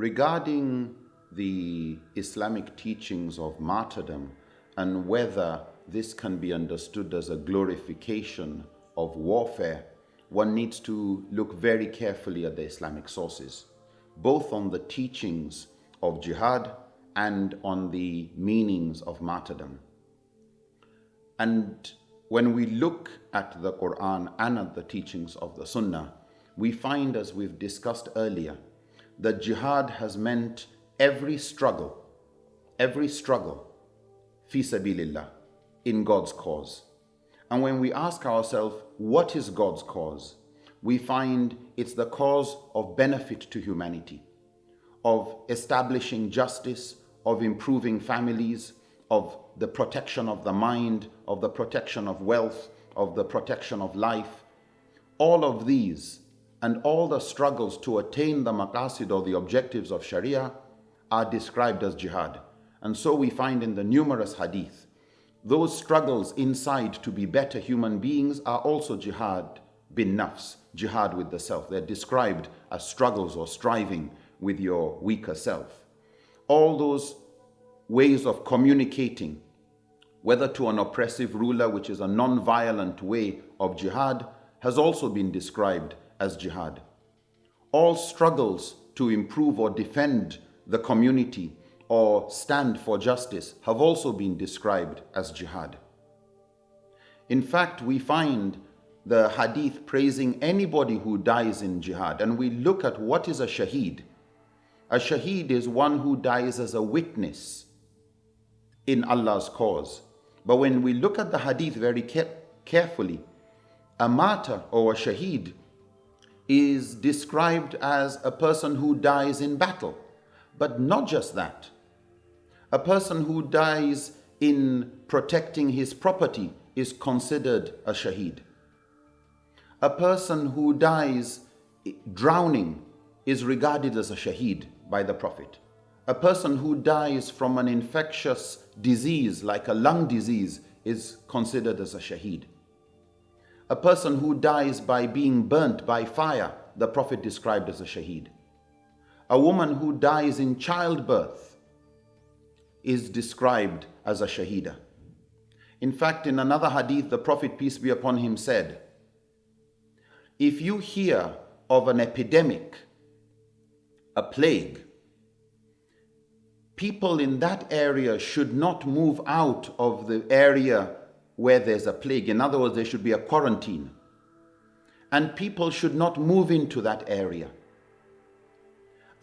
regarding the Islamic teachings of martyrdom and whether this can be understood as a glorification of warfare, one needs to look very carefully at the Islamic sources, both on the teachings of jihad and on the meanings of martyrdom. And when we look at the Quran and at the teachings of the Sunnah, we find, as we've discussed earlier, that jihad has meant every struggle, every struggle, fi sabilillah, in God's cause. And when we ask ourselves, what is God's cause? We find it's the cause of benefit to humanity, of establishing justice, of improving families, of the protection of the mind, of the protection of wealth, of the protection of life. All of these and all the struggles to attain the maqasid or the objectives of Sharia are described as jihad. And so we find in the numerous hadith, those struggles inside to be better human beings are also jihad bin nafs, jihad with the self. They're described as struggles or striving with your weaker self. All those ways of communicating, whether to an oppressive ruler, which is a non-violent way of jihad, has also been described as jihad. All struggles to improve or defend the community or stand for justice have also been described as jihad. In fact, we find the hadith praising anybody who dies in jihad and we look at what is a shaheed. A shaheed is one who dies as a witness in Allah's cause. But when we look at the hadith very carefully, a martyr or a shaheed is described as a person who dies in battle. But not just that. A person who dies in protecting his property is considered a shaheed. A person who dies eh, drowning is regarded as a shaheed by the Prophet. A person who dies from an infectious disease like a lung disease is considered as a shaheed. A person who dies by being burnt by fire, the Prophet described as a shaheed. A woman who dies in childbirth is described as a shahida. In fact, in another hadith, the Prophet, peace be upon him, said, If you hear of an epidemic, a plague, people in that area should not move out of the area where there's a plague. In other words, there should be a quarantine. And people should not move into that area.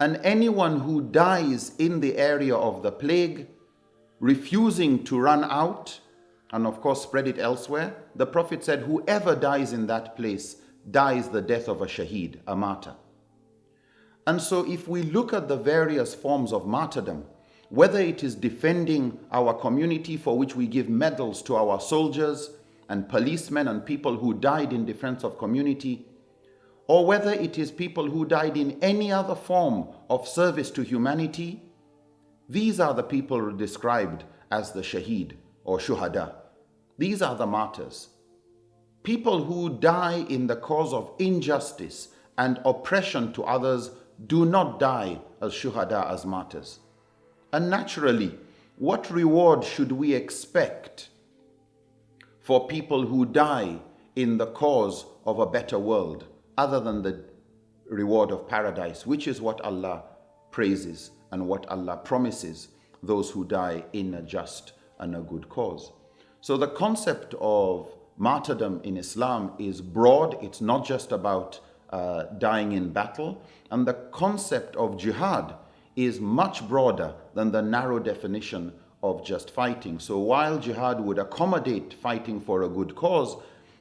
And anyone who dies in the area of the plague, refusing to run out, and of course spread it elsewhere, the Prophet said, whoever dies in that place dies the death of a shaheed, a martyr. And so if we look at the various forms of martyrdom, whether it is defending our community for which we give medals to our soldiers and policemen and people who died in defense of community, or whether it is people who died in any other form of service to humanity, these are the people described as the shaheed or shuhada. These are the martyrs. People who die in the cause of injustice and oppression to others do not die as shuhada, as martyrs. And naturally, what reward should we expect for people who die in the cause of a better world other than the reward of paradise, which is what Allah praises and what Allah promises those who die in a just and a good cause. So the concept of martyrdom in Islam is broad. It's not just about uh, dying in battle. And the concept of jihad is much broader than the narrow definition of just fighting. So while jihad would accommodate fighting for a good cause,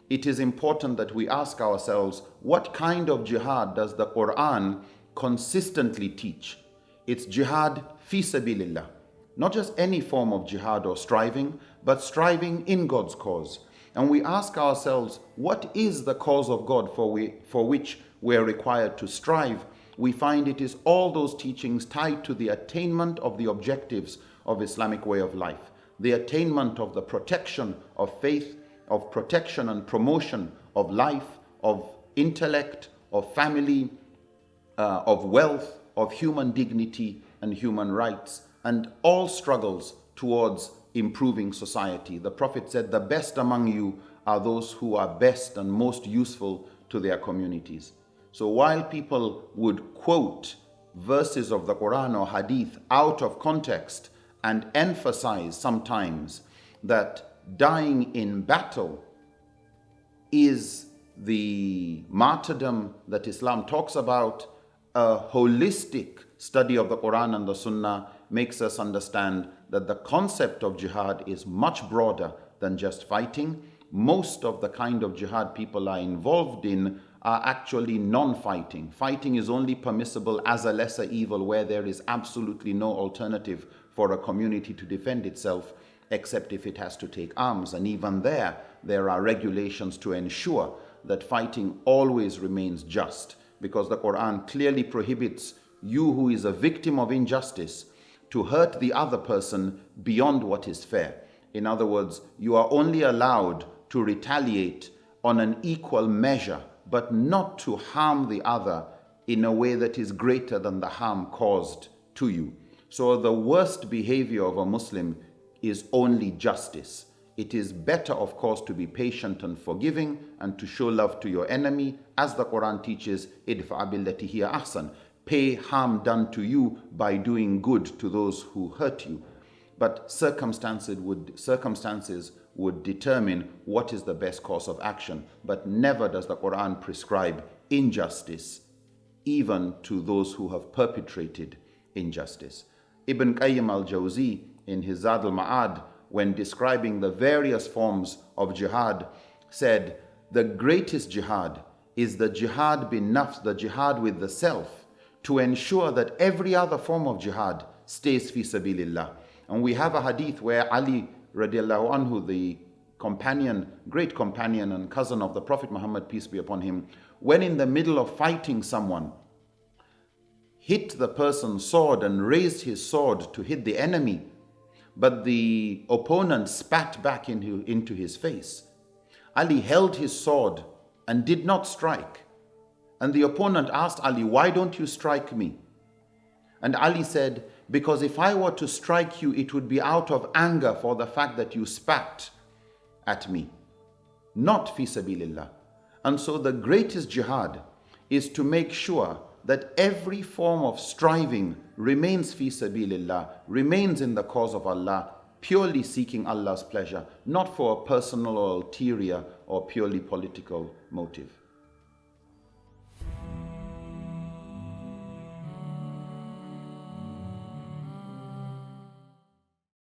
it is important that we ask ourselves, what kind of jihad does the Quran consistently teach? It's jihad fi sabilillah. Not just any form of jihad or striving, but striving in God's cause. And we ask ourselves, what is the cause of God for, we, for which we are required to strive? We find it is all those teachings tied to the attainment of the objectives of Islamic way of life, the attainment of the protection of faith, of protection and promotion of life, of intellect, of family, uh, of wealth, of human dignity and human rights and all struggles towards improving society. The Prophet said, The best among you are those who are best and most useful to their communities. So while people would quote verses of the Quran or Hadith out of context and emphasize sometimes that dying in battle is the martyrdom that Islam talks about, a holistic study of the Quran and the Sunnah makes us understand that the concept of jihad is much broader than just fighting. Most of the kind of jihad people are involved in are actually non-fighting. Fighting is only permissible as a lesser evil where there is absolutely no alternative for a community to defend itself except if it has to take arms. And even there, there are regulations to ensure that fighting always remains just because the Quran clearly prohibits you who is a victim of injustice to hurt the other person beyond what is fair. In other words, you are only allowed to retaliate on an equal measure, but not to harm the other in a way that is greater than the harm caused to you. So the worst behavior of a Muslim is only justice. It is better, of course, to be patient and forgiving and to show love to your enemy, as the Quran teaches, idfa billati hiya ahsan. Pay harm done to you by doing good to those who hurt you. But circumstances would, circumstances would determine what is the best course of action. But never does the Quran prescribe injustice, even to those who have perpetrated injustice. Ibn Qayyim al-Jawzi, in his Zad al-Ma'ad, when describing the various forms of jihad, said, The greatest jihad is the jihad bin nafs, the jihad with the self, to ensure that every other form of jihad stays fi sabilillah. And we have a hadith where Ali radiallahu anhu, the companion, great companion and cousin of the Prophet Muhammad, peace be upon him, when in the middle of fighting someone, hit the person's sword and raised his sword to hit the enemy but the opponent spat back into, into his face. Ali held his sword and did not strike. And the opponent asked Ali, Why don't you strike me? And Ali said, Because if I were to strike you, it would be out of anger for the fact that you spat at me, not fi sabilillah. And so the greatest jihad is to make sure that every form of striving remains fi sabilillah, remains in the cause of Allah, purely seeking Allah's pleasure, not for a personal or ulterior or purely political motive.